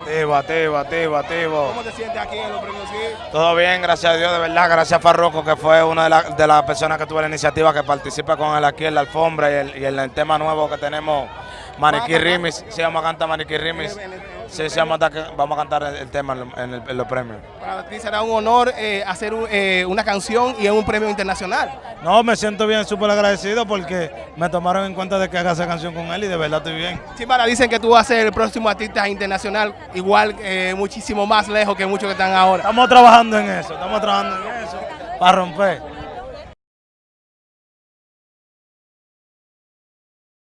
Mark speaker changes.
Speaker 1: Activo, activo, activo, activo.
Speaker 2: ¿Cómo te sientes aquí en los premios?
Speaker 1: Todo bien, gracias a Dios, de verdad. Gracias a Farroco, que fue una de, la- de las personas que tuvo la iniciativa que participa con él aquí en la alfombra y el, y el tema nuevo que tenemos, Maniquí Rimis. Sí, vamos a cantar Maniquí Rimis. Sí, sí, vamos a, cantar- vamos a cantar el, tema en, en el- en los premios.
Speaker 2: Para ti será un honor eh, hacer un- eh, una canción y en un premio internacional.
Speaker 3: No, me siento bien, súper agradecido porque me tomaron en cuenta de que haga esa canción con él y de verdad estoy bien.
Speaker 2: Chimbala, dicen que tú vas a ser el próximo artista internacional, igual eh, muchísimo más lejos que muchos que están ahora.
Speaker 3: Estamos trabajando en eso, estamos trabajando en eso para romper.